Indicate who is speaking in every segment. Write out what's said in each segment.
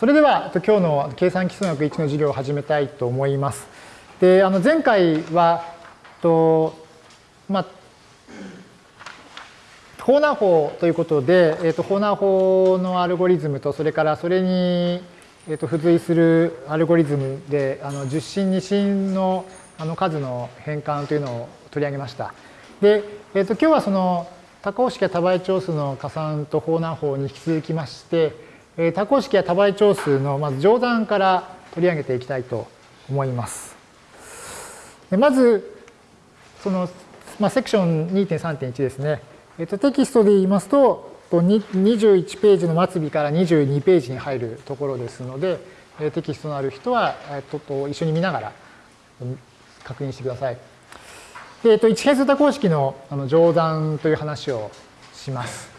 Speaker 1: それでは今日の計算基礎学1の授業を始めたいと思います。であの前回はと、まあ、ホーナー法ということで、えー、とホーナー法のアルゴリズムとそれからそれに、えー、と付随するアルゴリズムであの10進2進のあの数の変換というのを取り上げました。で、えー、と今日はその多項式や多倍長数の加算とホーナー法に引き続きまして、え多項式や多倍長数のまず乗算から取り上げていきたいと思います。まず、その、まあ、セクション2.3.1ですね。えっと、テキストで言いますと、21ページの末尾から22ページに入るところですので、テキストのある人は、えっと、一緒に見ながら確認してください。でえっと、一変数多項式のあの乗算という話をします。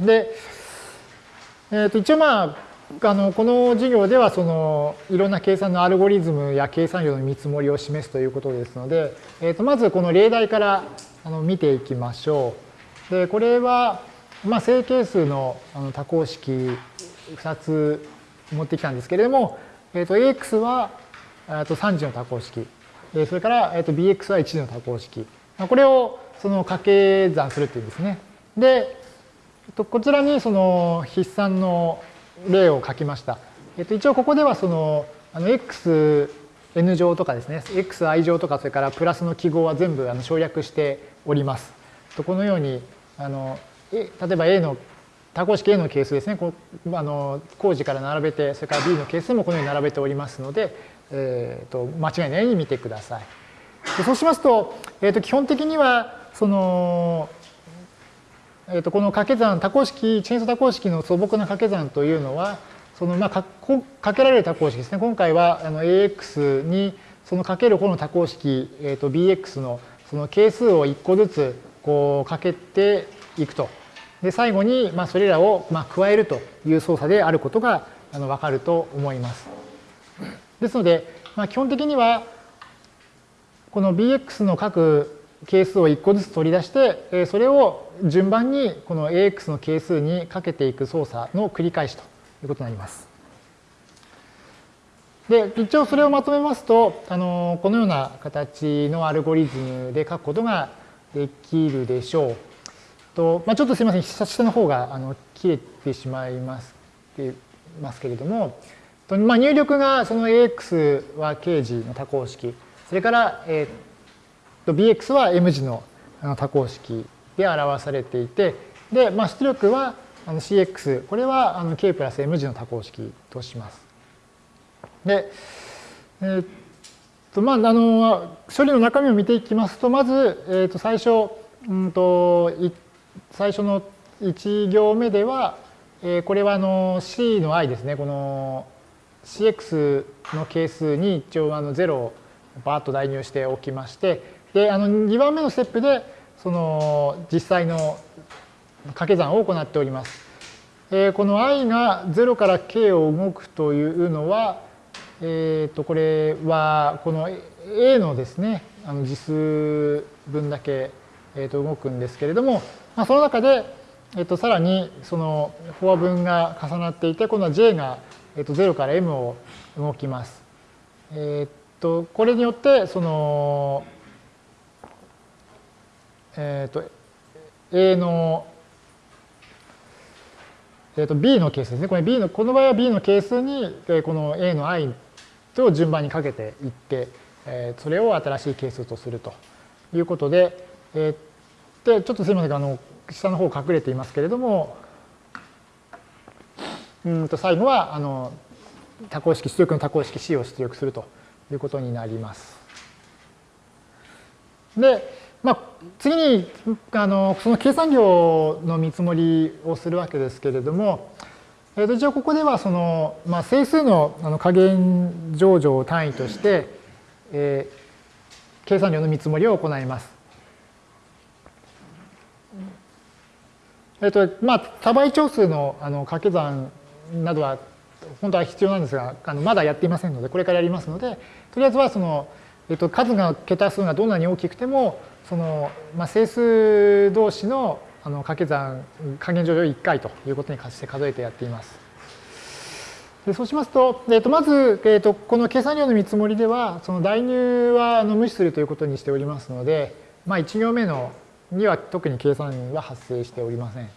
Speaker 1: で、えー、と一応まああのこの授業ではそのいろんな計算のアルゴリズムや計算量の見積もりを示すということですので、えー、とまずこの例題からあの見ていきましょう。でこれは、まあ、正係数のあの多項式2つ持ってきたんですけれども、えー、と AX はと3次の多項式それから、えー、と BX は1次の多項式これをその掛け算するっていうんですね。でとこちらにその筆算の例を書きました。えっと、一応ここではそのあの xn 乗とかですね xi 乗とかそれからプラスの記号は全部あの省略しております。とこのようにあの例えば A の多項式 A の係数ですねこあの工事から並べてそれから B の係数もこのように並べておりますので、えーと、間違いないように見てください。そうしますと,、えーと基本的にはそのえー、とこの掛け算多項式チェーンソ多項式の素朴な掛け算というのはそのまあかかけられる多項式ですね今回はあの AX にそのかける方の多項式、えー、と BX のその係数を1個ずつこうかけていくとで最後にまあそれらをまあ加えるという操作であることがあの分かると思います。ですので、まあ、基本的にはこの BX の各係数を1個ずつ取り出して、それを順番にこの AX の係数にかけていく操作の繰り返しということになります。で、一応それをまとめますと、あのこのような形のアルゴリズムで書くことができるでしょう。とまあ、ちょっとすみません、下の方があの切れてしまいますますけれども、とまあ、入力がその AX は刑事の多項式、それから、えー bx は m 字の多項式で表されていて、で、まあ、出力は cx、これは k プラス m 字の多項式とします。で、えー、っと、まあ、あの、処理の中身を見ていきますと、まず、えー、っと、最初、うんと、最初の1行目では、えー、これはあの c の i ですね、この cx の係数に一応あの0をバーッと代入しておきまして、で、あの2番目のステップで、その実際の掛け算を行っております。えー、この i が0から k を動くというのは、えっ、ー、と、これは、この a のですね、あの次数分だけ、えー、と動くんですけれども、まあ、その中で、えっ、と、さらにそのフォア分が重なっていて、今度は j が、えー、と0から m を動きます。えっ、と、これによって、その、えっ、ー、と、A の、えっ、ー、と、B の係数ですね。これ B の、この場合は B の係数に、この A の i と順番にかけていって、えー、それを新しい係数とするということで、えー、で、ちょっとすみません、あの、下の方隠れていますけれども、うんと最後は、あの、多項式、出力の多項式 C を出力するということになります。で、まあ、次にあのその計算量の見積もりをするわけですけれども、えー、と一応ここではその、まあ、整数のあの加減上場を単位として、えー、計算量の見積もりを行います。えっ、ー、とまあ、多倍長数のあの掛け算などは本当は必要なんですがあのまだやっていませんのでこれからやりますのでとりあえずはその、えっ、ー、と数が桁数がどんなに大きくてもその、まあ、整数同士のあの掛け算加減乗上1回ということにして数えてやっています。でそうしますと、えー、とまず、えー、とこの計算量の見積もりでは、その代入はあの無視するということにしておりますので、まあ、1行目のには特に計算は発生しておりません。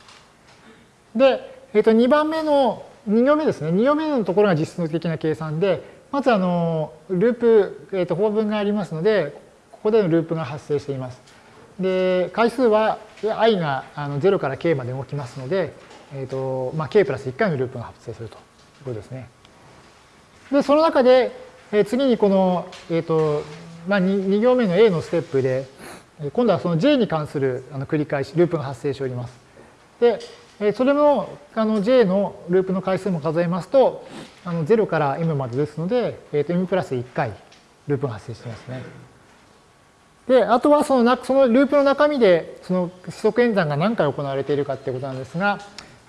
Speaker 1: で、えー、と2番目の2行目ですね。2行目のところが実質的な計算で、まずあのループ、えー、と法文がありますので、ここでのループが発生しています。で、回数は i があの0から k まで動きますので、えーとまあ、k プラス1回のループが発生するという。ことですね。で、その中で、え次にこの、えっ、ー、と、まあ2、行目の A のステップで、今度はその J に関するあの繰り返し、ループが発生しております。で、それもあの J のループの回数も数えますと、あの0から M までですので、えー、と M プラス1回ループが発生していますね。で、あとはそのなそのループの中身で、その指則演算が何回行われているかっていうことなんですが、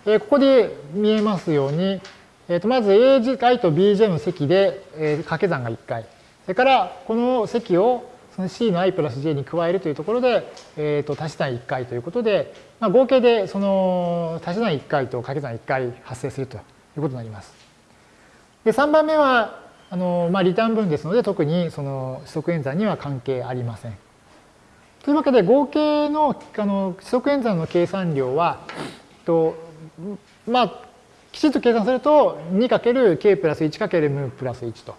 Speaker 1: えここで見えますように、えー、とまず AJ と BJ の積で、えー、掛け算が1回。それからこの積をその C の i プラス j に加えるというところで、えー、と足し算1回ということで、まあ、合計でその足し算1回と掛け算1回発生するということになります。で3番目はあの、まあ、リターン分ですので特にその指則演算には関係ありません。というわけで合計のあの指則演算の計算量はとまあきちんと計算すると 2×k プラス 1×m プラス1と。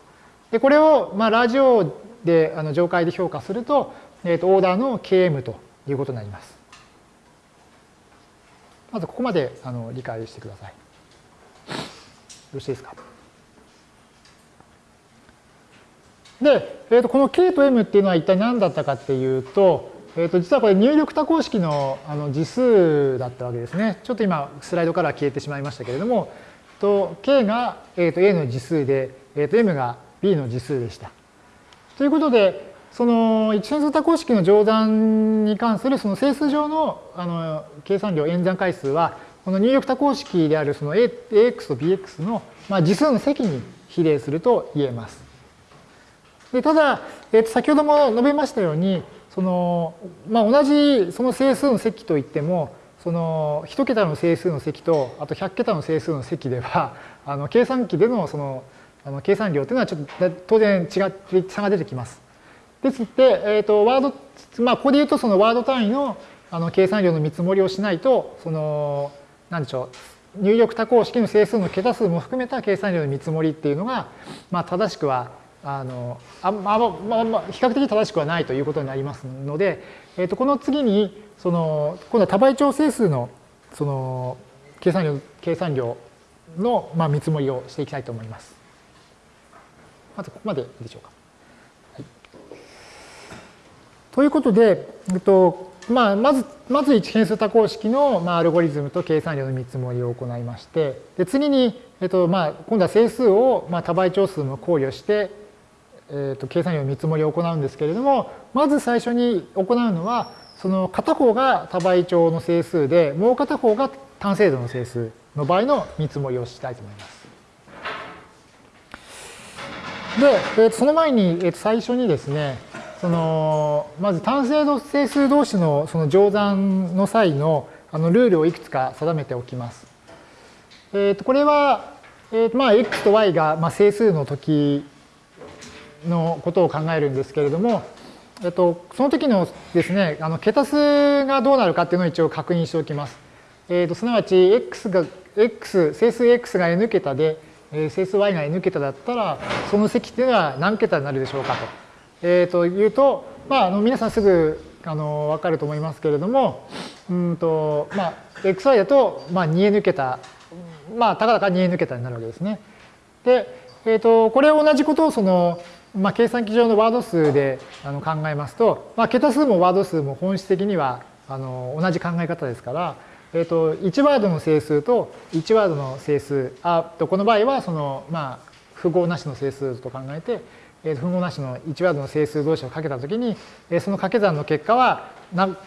Speaker 1: でこれをまあラジオであの上階で評価すると,、えー、とオーダーの km ということになります。まずここまであの理解してください。よろしいですか？で、えー、とこの k と m っていうのは一体何だったかっていうと、えー、と実はこれ入力多項式のあの次数だったわけですね。ちょっと今スライドから消えてしまいましたけれども、と k が、えー、と a の次数で、えー、と m が b の次数でした。ということで、その一変数多項式の乗算に関するその整数上のあの計算量演算回数は、この入力多項式であるその ax と bx の、まあ、次数の積に比例すると言えます。でただ、えー、と先ほども述べましたように、その、まあ、同じその整数の積といっても、その1桁の整数の積と、あと100桁の整数の積では、あの計算機でのそのあの計算量というのはちょっと当然違って差が出てきます。ですので、えー、とワード、まあ、ここで言うとそのワード単位のあの計算量の見積もりをしないと、その、なんでしょう、入力多項式の整数の桁数も含めた計算量の見積もりっていうのが、まあ、正しくはあのあまあまあまあ、比較的正しくはないということになりますので、えー、とこの次にその今度は多倍調整数のその計算量計算量の、まあ、見積もりをしていきたいと思います。まずここまでいいでしょうか。はい、ということで、えっとまあ、まずまず一変数多項式の、まあ、アルゴリズムと計算量の見積もりを行いましてで次に、えっとまあ、今度は整数を、まあ、多倍調数も考慮してえーと、計算量の見積もりを行うんですけれども、まず最初に行うのは、その片方が多倍調の整数で、もう片方が単精度の整数の場合の見積もりをしたいと思います。で、えー、とその前に、えー、と最初にですね、そのまず単精度整数同士のその乗算の際のあのルールをいくつか定めておきます。えー、とこれは、えーとまあ、x と y がまあ整数の時のことを考えるんですけれども、えっと、その時のですね、あの桁数がどうなるかっていうのを一応確認しておきます。えっと、すなわち、x が、x、整数 x が n 桁で、え整数 y が n 桁だったら、その積っていうのは何桁になるでしょうかと。えー、というと、まあ、あの皆さんすぐあの分かると思いますけれども、うんとまあ、xy だと、まあ、2n 桁、まあ、たかだか 2n 桁になるわけですね。で、えー、とこれ同じことをそのまあ、計算機上のワード数であの考えますと、まあ、桁数もワード数も本質的にはあの同じ考え方ですから、えー、と1ワードの整数と1ワードの整数あとこの場合はその、まあ、符号なしの整数と考えて、えー、符号なしの1ワードの整数同士をかけたときに、えー、その掛け算の結果は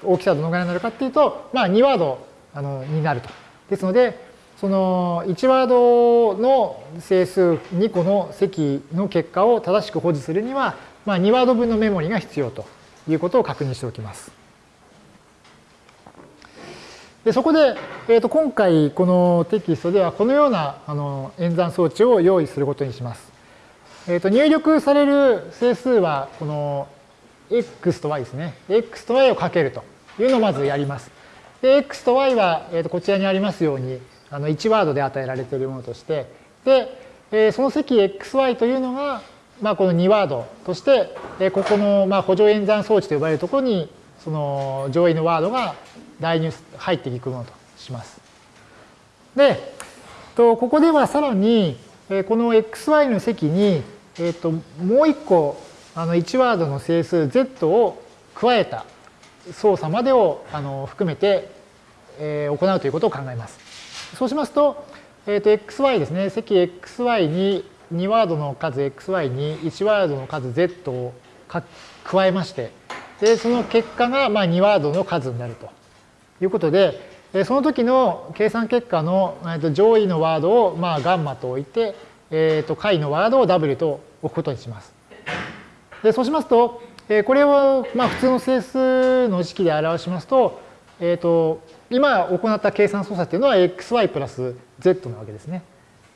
Speaker 1: 大きさはどのぐらいになるかっていうと、まあ、2ワードあのになると。ですので、その1ワードの整数2個の積の結果を正しく保持するには、まあ、2ワード分のメモリが必要ということを確認しておきます。でそこで、えー、と今回このテキストではこのようなあの演算装置を用意することにします。えー、と入力される整数はこの x と y ですね。x と y をかけるというのをまずやります。で、x と y は、えー、とこちらにありますようにあの1ワードで与えられているものとして、で、えー、その積 xy というのが、まあ、この2ワードとして、えー、ここの、まあ、補助演算装置と呼ばれるところにその上位のワードが代入入っていくものとします。で、とここではさらに、えー、この xy の積にえーと、もう一個あの1ワードの整数 z を加えた操作までをあの含めて、えー、行うということを考えます。そうしますと,、えーと、xy ですね積 xy に2ワードの数 xy に1ワードの数 z を加えましてでその結果がまあ2ワードの数になるということでその時の計算結果の上位のワードをまあガンマと置いて、えー、と下位のワードを w と置くことにします。でそうしますと、これをまあ普通の整数の式で表しますと、えー、と今行った計算操作っていうのは xy プラス z なわけですね。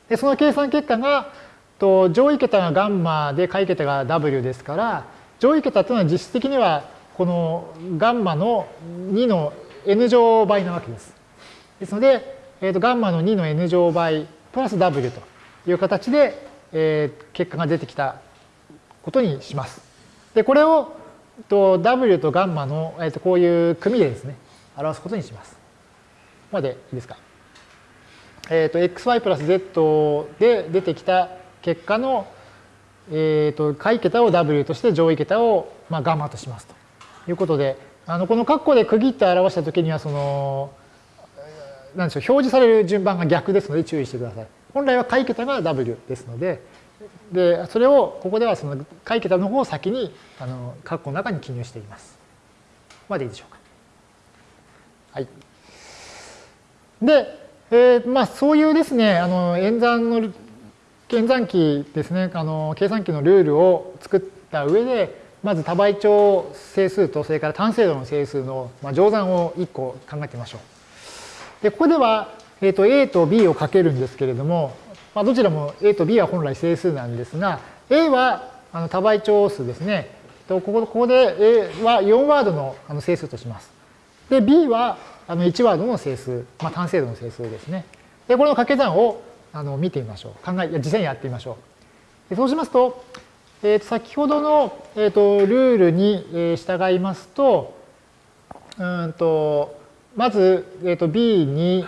Speaker 1: でその計算結果がと上位桁がガンマで下位桁が w ですから上位桁というのは実質的にはこのガンマの2の n 乗倍なわけです。ですので、えー、とガンマの2の n 乗倍プラス w という形でえー、結果が出てきたことにします。で、これをと W とガンマの、えー、とこういう組でですね、表すことにします。までいいですか？えっ、ー、と、xy プラス z で出てきた結果の、えっ、ー、と、下位桁を W として上位桁を、まあ、ガンマとしますということで、あのこの括弧で区切って表したときには、その、なんでしょう、表示される順番が逆ですので注意してください。本来は下位桁が W ですので、でそれをここではその下位桁の方を先にあの括弧の中に記入しています。までいいでしょうか？はい。で、えー、まあそういうですね、あの演算の演算機ですね、あの計算機のルールを作った上で、まず多倍長整数とそれから単精度の整数の、まあ、乗算を1個考えてみましょう。で、ここではえー、と A と B をかけるんですけれども、まあ、どちらも A と B は本来整数なんですが、A はあの多倍長数ですね。ここここで A は4ワードの整数とします。で、B はあの1ワードの整数、まあ、単精度の整数ですね。で、これの掛け算をあの見てみましょう。考え、実際にやってみましょう。でそうしますと、えー、と先ほどの、えー、とルールに従いますと、うんとまず、えー、と B に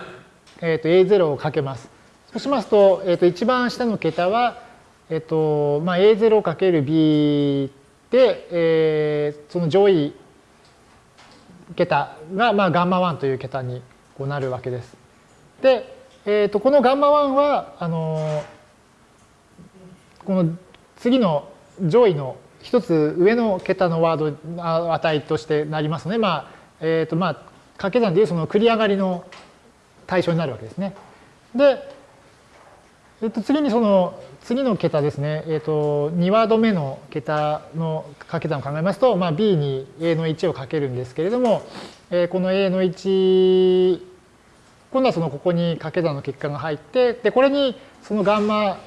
Speaker 1: えー、と A0 をかけます。そうしますと、えー、と一番下の桁は、えーとまあ、A0×B で、えー、その上位桁が、まあ、ガンマ1という桁にこうなるわけです。で、えー、とこのガンマ1はあのこの次の上位の一つ上の桁のワード値としてなりますので、まあえーとまあ、掛け算でいうその繰り上がりの対象になるわけですね。で、えっと、次にその次の桁ですね、えっと、2ワード目の桁の掛け算を考えますと、まあ、B に A の1をかけるんですけれども、えー、この A の1今度はそのここに掛け算の結果が入ってでこれにそのガンマ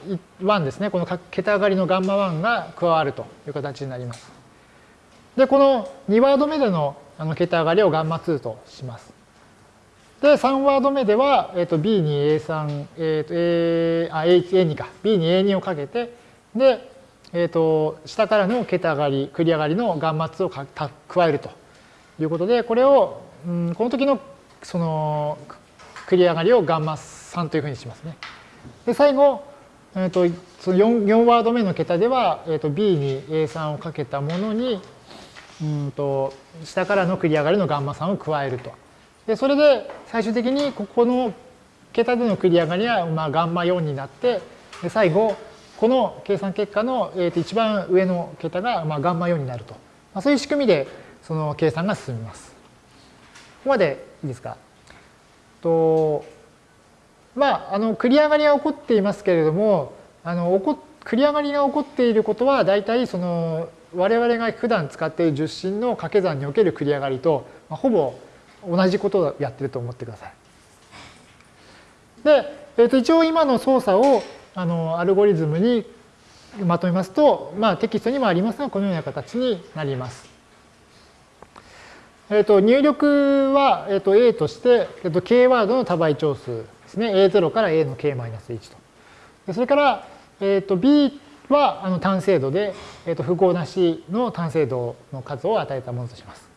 Speaker 1: 1ですねこの桁上がりのガンマ1が加わるという形になります。でこの2ワード目でのあの桁上がりをガンマ2とします。で、3ワード目では、えー、と B に A3、えー、と A、あ、A2 か、B に A2 をかけて、で、えっ、ー、と、下からの桁上がり、繰り上がりのガンマ2をか加えるということで、これを、うん、この時のその繰り上がりをガンマ3というふうにしますね。で、最後、えー、とその 4, 4ワード目の桁では、えー、と B に A3 をかけたものに、うんと下からの繰り上がりのガンマ3を加えると。でそれで最終的にここの桁での繰り上がりはまあガンマ4になってで最後この計算結果の、一番上の桁がまあガンマ4になると、まあ、そういう仕組みでその計算が進みます。ここまでいいですか？とまあ、あの繰り上がりが起こっていますけれどもあの起こ繰り上がりが起こっていることは大体その我々が普段使っている十進の掛け算における繰り上がりと、まあ、ほぼ同じことをやってると思ってください。で、えー、と一応今の操作をあのアルゴリズムにまとめますと、まあ、テキストにもありますが、このような形になります。えー、と入力は、えー、と A として、えー、と K ワードの多倍長数ですね。A0 から A の K-1 と。でそれから、えー、と B はあの単精度で、えー、と符号なしの単精度の数を与えたものとします。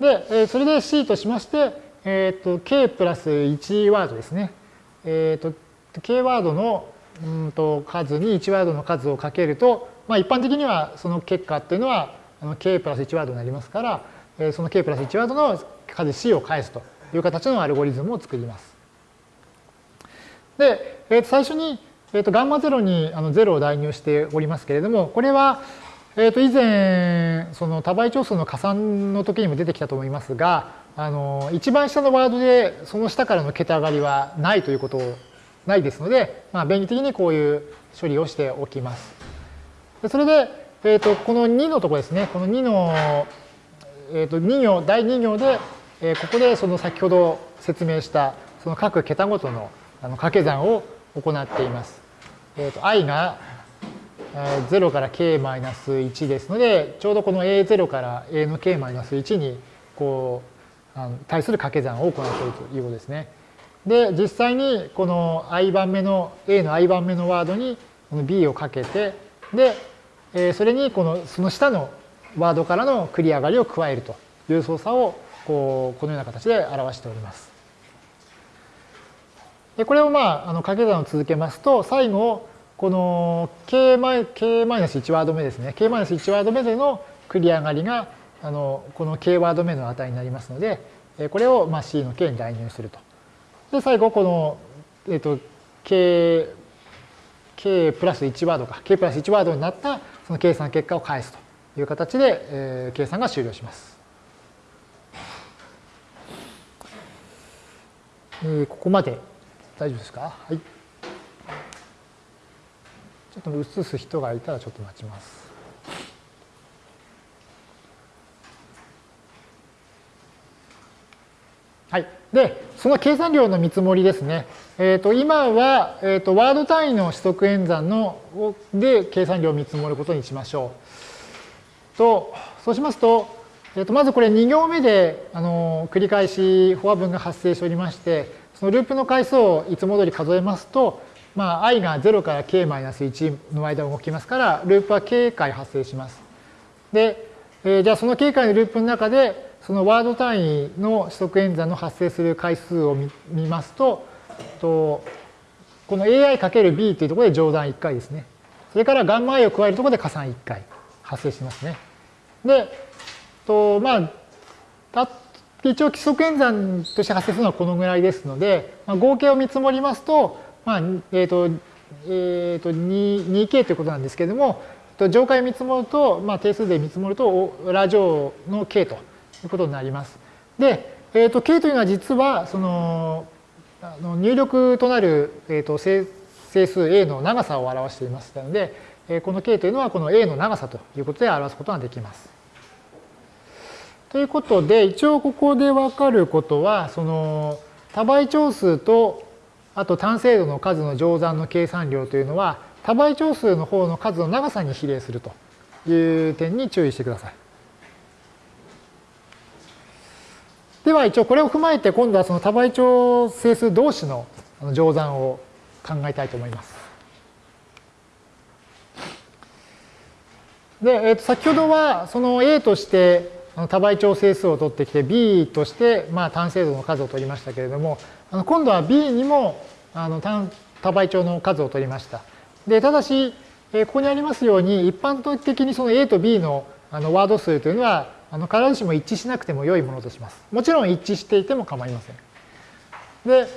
Speaker 1: で、えそれで C としまして、えー、と K プラス1ワードですね。えー、と K ワードのうんと数に1ワードの数をかけると、まあ、一般的にはその結果っていうのはあの K プラス1ワードになりますから、えその K プラス1ワードの数 C を返すという形のアルゴリズムを作ります。で、えー、と最初にえー、とガンマ0にあの0を代入しておりますけれども、これは、えー、と以前、その多倍長数の加算の時にも出てきたと思いますが、あの一番下のワードでその下からの桁上がりはないということないですので、まあ、便利的にこういう処理をしておきます。それで、えー、とこの2のところですね、この2の、えー、と2行、第2行で、えー、ここでその先ほど説明したその各桁ごとのあの掛け算を行っています。えー、と i が0から k-1 ですので、ちょうどこの a0 から a の k-1 にこうあの対する掛け算を行っているということですね。で、実際にこの i 番目の a の i 番目のワードにこの b をかけて、で、えそれにこのその下のワードからの繰り上がりを加えるという操作をこうこのような形で表しております。でこれをまああの掛け算を続けますと最後この k マイ k マイナス1ワード目ですね k マイナス1ワード目での繰り上がりがあのこの k ワード目の値になりますのでこれをまあ c の k に代入すると。で最後この、えっと k, k プラス1ワードか k プラス1ワードになったその計算結果を返すという形で、えー、計算が終了します。えー、ここまで大丈夫ですか？はい。ちょっと映す人がいたらちょっと待ちます。はい。で、その計算量の見積もりですね。えっ、ー、と、今は、えっ、ー、と、ワード単位の指則演算ので計算量を見積もることにしましょう。と、そうしますと、えっ、ー、と、まずこれ2行目で、あの、繰り返しフォア文が発生しておりまして、そのループの回数をいつも通り数えますと、まあ、i が0から k-1 の間を動きますから、ループは k 回発生します。で、えー、じゃあその k 回のループの中で、そのワード単位の指則演算の発生する回数を見ますと、とこの ai×b というところで乗算1回ですね。それからガンマ i を加えるところで加算1回発生しますね。で、とまあ、一応規則演算として発生するのはこのぐらいですので、まあ、合計を見積もりますと、まあ、えっ、ー、と、えっ、ー、と、2k ということなんですけれども、上階見積もると、まあ、定数で見積もると、ラ乗の k ということになります。で、えっ、ー、と、k というのは実は、その、あの入力となる、えっ、と、整数 a の長さを表していましたので、この k というのはこの a の長さということで表すことができます。ということで、一応ここでわかることは、その多倍長数と、あと単精度の数の乗算の計算量というのは、多倍長数の方の数の長さに比例するという点に注意してください。では一応これを踏まえて今度はその多倍長整数同士の乗算を考えたいと思います。で、えー、と先ほどはその A として多倍長整数を取ってきて B としてまあ単精度の数を取りましたけれども今度は B にもあの単多倍長の数を取りました。でただしここにありますように一般的にその A と B のあのワード数というのはあの必ずしも一致しなくても良いものとします。もちろん一致していても構いません。で、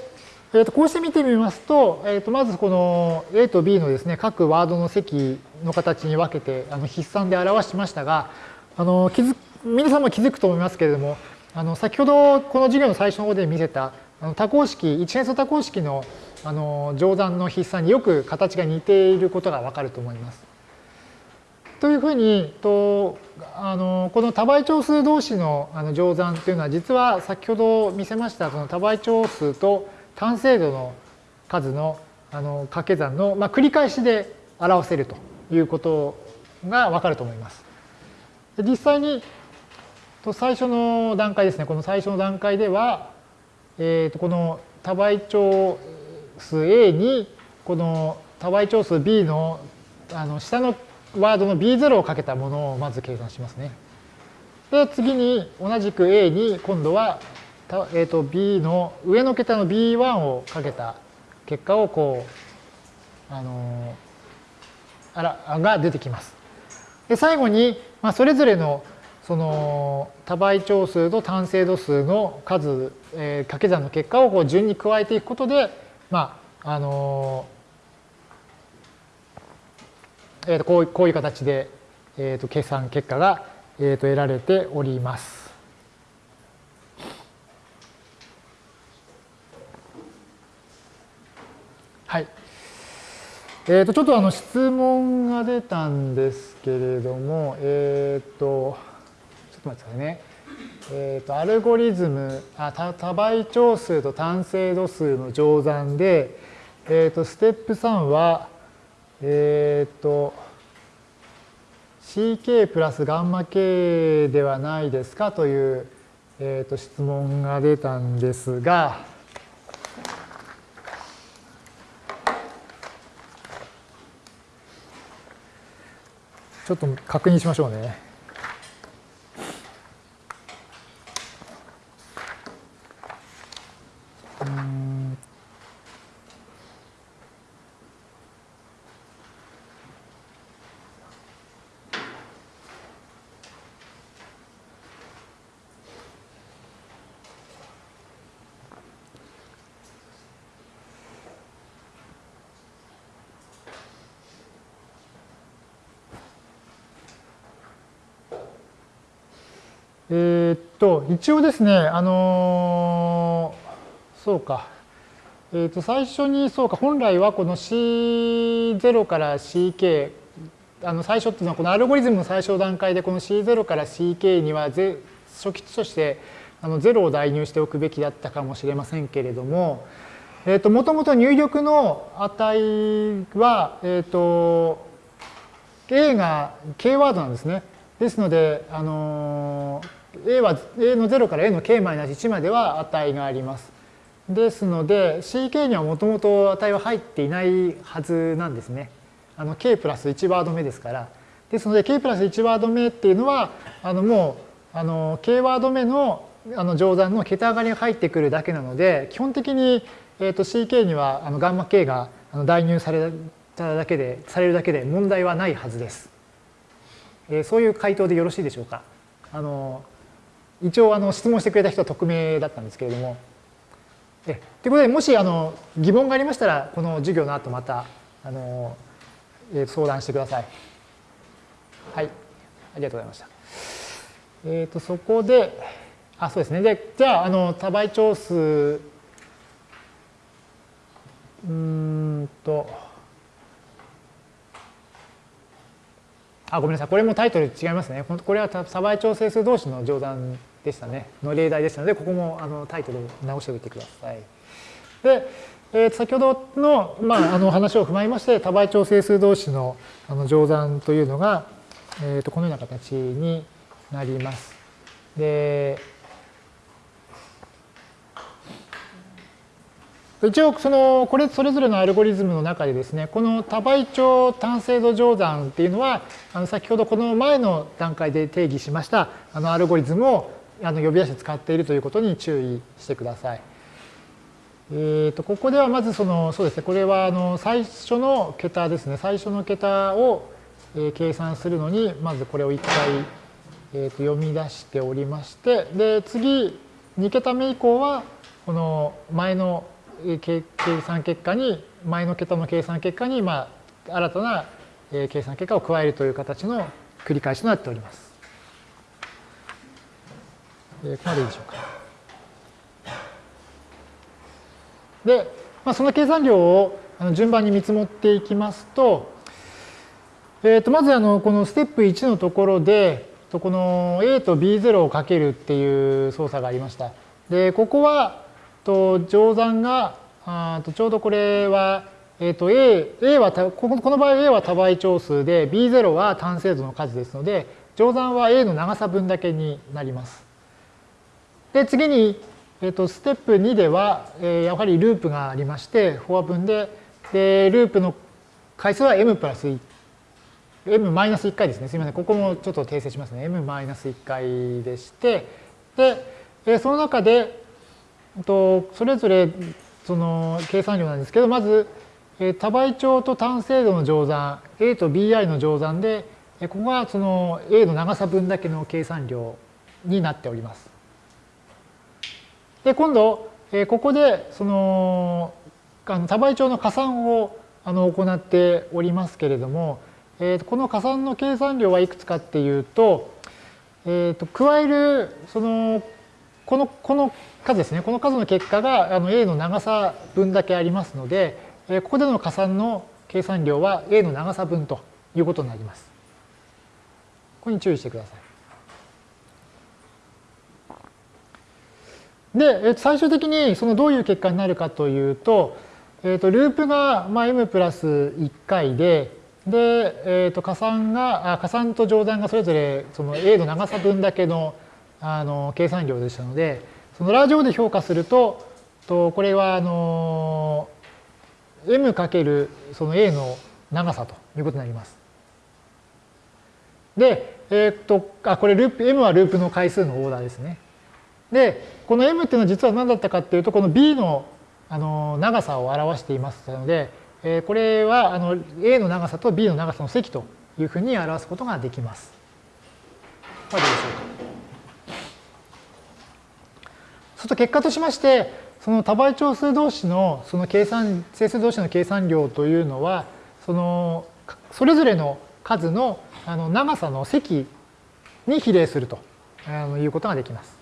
Speaker 1: えー、とこうして見てみますと、えー、とまずこの A と B のですね各ワードの積の形に分けてあの筆算で表しましたがあの気づ皆さんも気づくと思いますけれども、あの先ほどこの授業の最初の方で見せたあの多項式、一変数多項式のあの乗算の筆算によく形が似ていることがわかると思います。というふうにとあのこの多倍長数同士のあの乗算というのは実は先ほど見せましたその多倍長数と単精度の数のあの掛け算の、まあ、繰り返しで表せるということがわかると思います。実際にと最初の段階ですねこの最初の段階では、えー、とこの多倍長数 A にこの多倍長数 B のあの下のワードの B0 をかけたものをまず計算しますね。で、次に同じく A に今度は、えー、と B の上の桁の B1 をかけた結果をこう、あのあらが出てきます。で、最後に、まあ、それぞれのその多倍長数と単精度数の数、えー、掛け算の結果をこう順に加えていくことで、まあ、あのーえー、とこうこういう形で、えー、と計算結果が、えー、と得られております。はい。えー、とちょっとあの質問が出たんですけれども、えっ、ー、と、ちょっと待ってくださいね。えっ、ー、と、アルゴリズム、あ多多倍長数と単精度数の乗算で、えっ、ー、と、ステップ3は、えっ、ー、と、ck プラスガンマ k ではないですかという、えー、と質問が出たんですが、ちょっと確認しましょうね。えー、っと、一応ですね、あのー、そうか。えー、っと、最初に、そうか、本来はこの C0 から CK、あの最初っていうのはこのアルゴリズムの最初段階でこの C0 から CK には初期値としてあの0を代入しておくべきだったかもしれませんけれども、えっと、もともと入力の値は、えっと、A が K ワードなんですね。ですので、あのー a は a の0から a の k-1 までは値があります。ですので ck にはもともと値は入っていないはずなんですね。あの k プラス1ワード目ですから。ですので k プラス1ワード目っていうのはあのもうあの k ワード目のあの乗算の桁上がりが入ってくるだけなので基本的に、えー、と ck にはあのガンマ k が代入されただけでされるだけで問題はないはずです。えー、そういう回答でよろしいでしょうか。あの一応あの質問してくれた人は匿名だったんですけれども。ということでもしあの疑問がありましたらこの授業の後またあの、え、相談してください。はい、ありがとうございました。えっ、ー、とそこであそうですねでじゃああの多倍長数うんとあごめんなさいこれもタイトル違いますねこれは多倍調整数同士の乗算でしたねの例題でしたのでここもあのタイトルを直しておいてください。で、えー、先ほどの,、まあ、あの話を踏まえまして多倍調整数同士のあの乗算というのが、えー、とこのような形になります。で一応そのこれそれぞれのアルゴリズムの中でですねこの多倍長単精度乗算っていうのはあの先ほどこの前の段階で定義しましたあのアルゴリズムをあの呼び出して使っているということに注意してください。えー、とここではまずそのそうですねこれはあの最初の桁ですね最初の桁を計算するのにまずこれを1回、えー、と読み出しておりましてで次2桁目以降はこの前の計算結果に前の桁の計算結果にまあ新たな計算結果を加えるという形の繰り返しとなっております。えここまででしょうか。で、まあ、その計算量を順番に見積もっていきますと、えー、とまずあのこのステップ1のところで、この A と B0 をかけるっていう操作がありました。で、ここは、と乗算が、あとちょうどこれは、えっ、ー、と A, A はこの場合 A は多倍長数で B0 は単精度の数ですので、乗算は A の長さ分だけになります。で、次に、えっ、とステップ2では、えー、やはりループがありまして、フォア分で、で、ループの回数は m プラス m マイナス1回ですね。すみません。ここもちょっと訂正しますね。m マイナス1回でして、で、その中で、とそれぞれその計算量なんですけど、まず、え多倍長と単精度の乗算、A と BI の乗算で、ここがその A の長さ分だけの計算量になっております。で、今度、ここでその多倍長の加算をあの行っておりますけれども、この加算の計算量はいくつかっていうと、えー、と加えるそのこのこの数ですねこの数の結果があの A の長さ分だけありますのでえここでの加算の計算量は A の長さ分ということになります。ここに注意してください。で、最終的にそのどういう結果になるかというと、えー、とループがまあ m プラス1回で、で、えー、と加算が、あ加算と乗算がそれぞれその A の長さ分だけのあの計算量でしたので、そのラージオで評価すると、とこれはあの m かけるその A の長さということになります。で、えっ、と、あ、これループ、m はループの回数のオーダーですね。で、この m っていうのは実は何だったかっていうと、この b のあの長さを表していますので、えこれはあの A の長さと B の長さの積というふうに表すことができます。まあ、どうでしょうか。そうすると結果としまして、その多倍長数同士のその計算、整数同士の計算量というのは、そのそれぞれの数のあの長さの積に比例するということができます。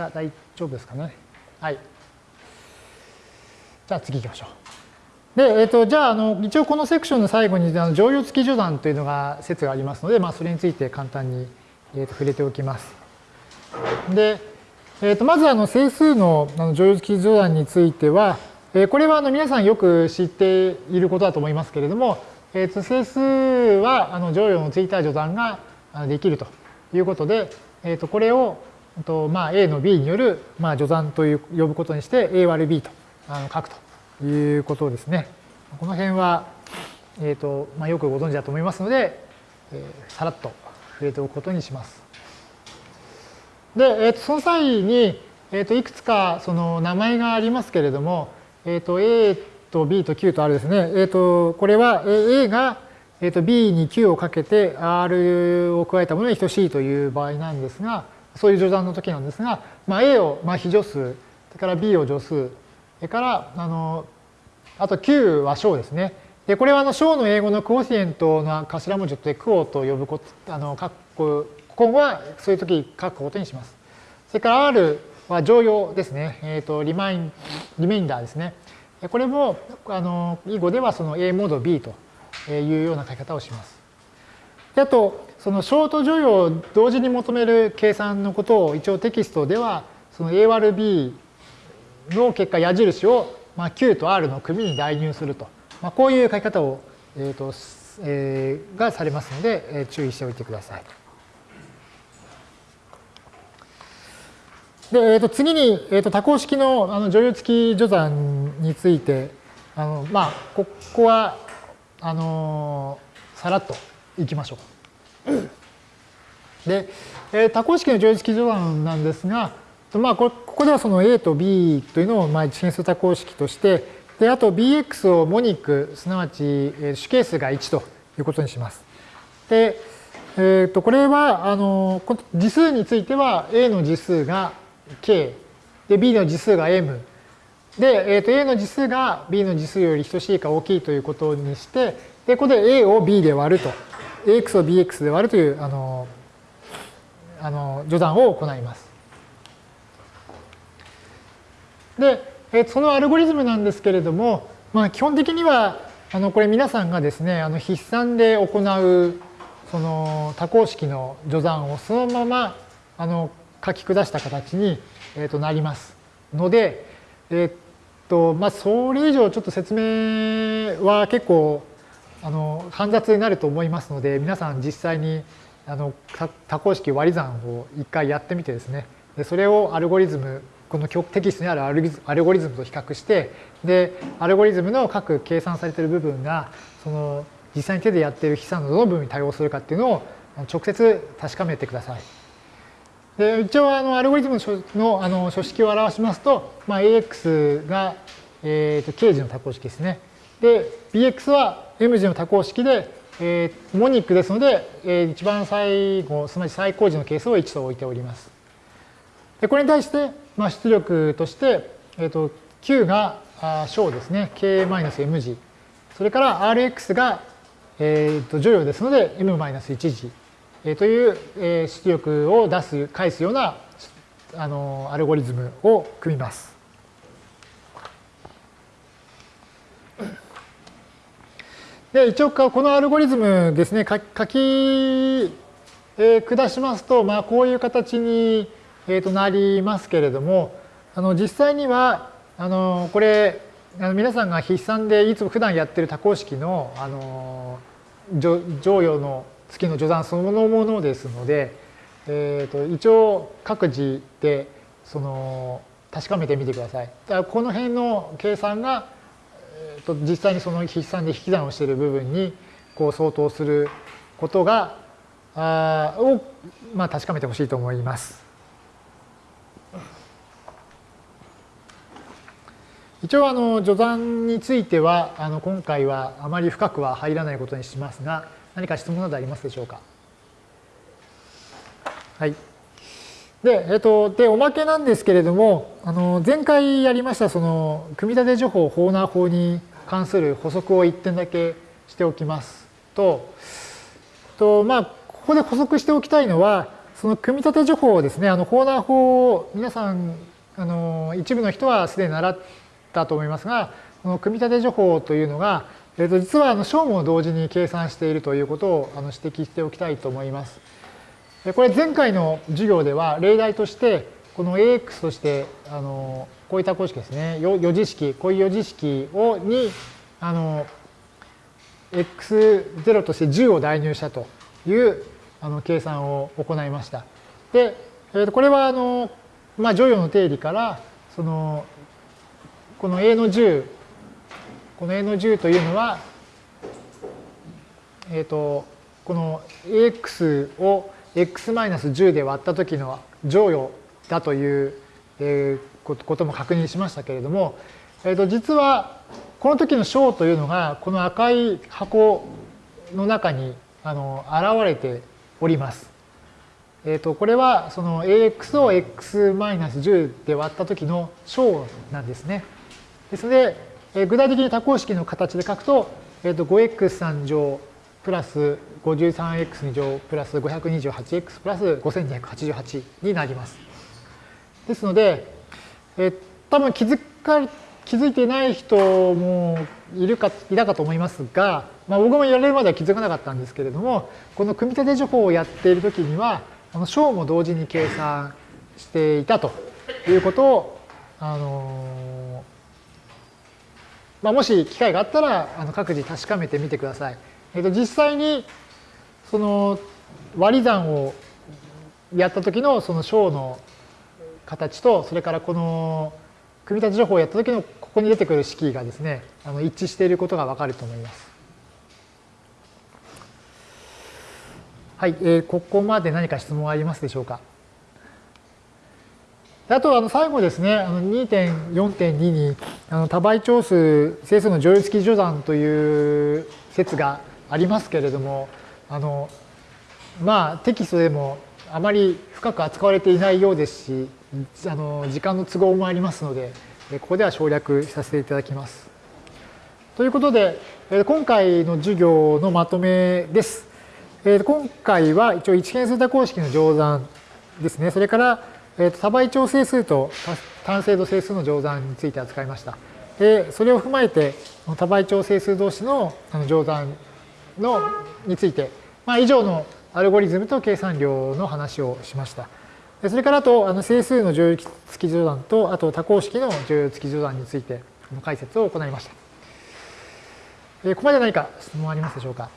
Speaker 1: じゃあ大丈夫ですかね。はい。じゃあ次行きましょう。で、えっ、ー、と、じゃあ、あの、一応このセクションの最後に、あの常用付き序断というのが説がありますので、まあ、それについて簡単に、えー、と触れておきます。で、えっ、ー、と、まず、あの、整数のあの常用付き序断については、えー、これはあの皆さんよく知っていることだと思いますけれども、えー、と整数はあの乗用のついた序断ができるということで、えー、とこれをとまあ、A の B による、まあ、序算という呼ぶことにして A 割る B とあの書くということですね。この辺は、えーとまあ、よくご存知だと思いますので、えー、さらっと触れておくことにします。で、えー、とその際に、えー、といくつかその名前がありますけれども、えー、と A と B と Q とあるですね、えー、とこれは A がえー、と B に Q をかけて R を加えたものに等しいという場合なんですが、そういう序断の時なんですが、まあ、A をまあ非助数、それから B を助数、それからあのあと Q は小ですね。でこれはあの小の英語のクオシエントの頭文字でクオと呼ぶこと、あの書く今後はそういう時書くことにします。それから R は常用ですね。えっ、ー、とリマインリメインダーですね。これもあの囲碁ではその A モード B というような書き方をします。であとそのショート助与を同時に求める計算のことを一応テキストではその A 割る B の結果矢印をまあ Q と R の組に代入すると、まあ、こういう書き方を、えーとえー、がされますので、えー、注意しておいてください。で、えー、と次に、えー、と多項式のあの乗用付き序算についてあの、まあ、ここはあのさらっといきましょう。で、えー、多項式の乗式序断なんですが、まあ、ここではその A と B というのをまあ一変数多項式として、であと Bx をモニク、すなわち主係数が1ということにします。で、えー、とこれはあの次数については A の次数が K、で B の次数が M、で、えー、と A の次数が B の次数より等しいか大きいということにして、で、ここで A を B で割ると、AX を BX で割るという、あの、あの序断を行います。で、えそのアルゴリズムなんですけれども、まあ、基本的には、あのこれ皆さんがですね、あの筆算で行うその多項式の序断をそのままあの書き下した形に、えー、となりますので、えっ、とまあ、それ以上ちょっと説明は結構あの煩雑になると思いますので皆さん実際にあの多項式割り算を一回やってみてですねでそれをアルゴリズムこのテキストにあるアルゴリズムと比較してでアルゴリズムの各計算されている部分がその実際に手でやっている筆算のどの部分に対応するかっていうのを直接確かめてください。で一応あのアルゴリズムのあの書式を表しますと、まあ、AX が、えー、と K 字の多項式ですね。で BX は M 字の多項式で、えー、モニックですので、えー、一番最後すなわち最高時の係数を1と置いております。でこれに対して、まあ、出力として、えー、と Q が小ですね K-M 字それから Rx が、えー、と乗用ですので M-1 字えという、え出力を出す、返すようなあのアルゴリズムを組みます。で一応このアルゴリズムですね書き、えー、下しますと、まあ、こういう形に、えー、となりますけれどもあの実際にはあのこれあの皆さんが筆算でいつも普段やってる多項式のあの乗用の月の序断そのものですので、えー、と一応各自でその確かめてみてください。だこの辺の計算が、実際にその筆算で引き算をしている部分にこう相当することがあを、まあ、確かめてほしいと思います。一応あの序断についてはあの今回はあまり深くは入らないことにしますが何か質問などありますでしょうか？はいで、えっと、で、おまけなんですけれども、あの、前回やりました、その、組み立て情報ホーナー法に関する補足を1点だけしておきますと、と、まあ、ここで補足しておきたいのは、その組み立て情報をですね、あの、ホーナー法を皆さん、あの、一部の人はすでに習ったと思いますが、この組み立て情報というのが、えー、と実はあの小も同時に計算しているということをあの指摘しておきたいと思います。これ前回の授業では例題としてこの AX としてあのこういった公式ですね余次式こういう余次式をにあの x0 として10を代入したというあの計算を行いました。で、えー、とこれはあの、まあ、乗用の定理からそのこの A の10この A の10というのは、えっ、ー、と、この AX を x-10 で割った時の乗与だという、えー、ことも確認しましたけれども、えー、と実はこの時の小というのがこの赤い箱の中にあの現れております。えー、とこれはその AX を x-10 で割った時の小なんですね。ですので、え具体的に多項式の形で書くと、えー、と 5x3 乗プラス 53x2 乗プラス 528x プラス5288になります。ですので、えー、多分気づか気づいてない人もいるかいたかと思いますが、まあ、僕もやれるまでは気づかなかったんですけれどもこの組み立て情報をやっているときにはあの小も同時に計算していたということをあのまあ、もし機会があったらあの各自確かめてみてください。えっと、実際にその割り算をやった時のその小の形とそれからこの組み立て情報をやった時のここに出てくる式がですねあの一致していることがわかると思います。はい、えー、ここまで何か質問ありますでしょうか？あと、あの、最後ですね、2.4.2に、あの、多倍長数整数の乗用付き序断という説がありますけれども、あの、まあ、テキストでもあまり深く扱われていないようですし、あの、時間の都合もありますので、ここでは省略させていただきます。ということで、今回の授業のまとめです。今回は一応一変数多公式の乗算ですね。それから、多倍調整数と単精度整数の乗算について扱いました。で、それを踏まえて、多倍調整数同士の乗算のについて、ま、以上のアルゴリズムと計算量の話をしました。それからあと、あの整数の乗用付き乗算と、あと多項式の乗用付き乗算についての解説を行いました。ここまで何か質問ありますでしょうか？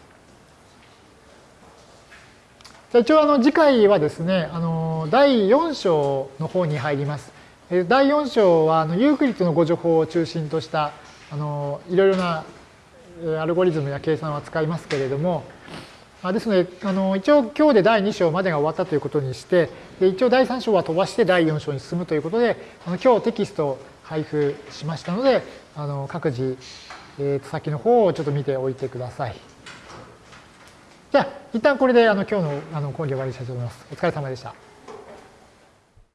Speaker 1: じゃ一応あの次回はですね、あの第4章の方に入ります。第4章はあのユークリッドのご情報を中心としたあのいろいろなアルゴリズムや計算を扱いますけれども、ですので、あの一応今日で第2章までが終わったということにして、で一応第3章は飛ばして第4章に進むということで、あの今日テキストを配布しましたので、あの各自、えー、先の方をちょっと見ておいてください。じゃあ、一旦これであの今日のあの講義終わりにしたいと思います。お疲れ様でした。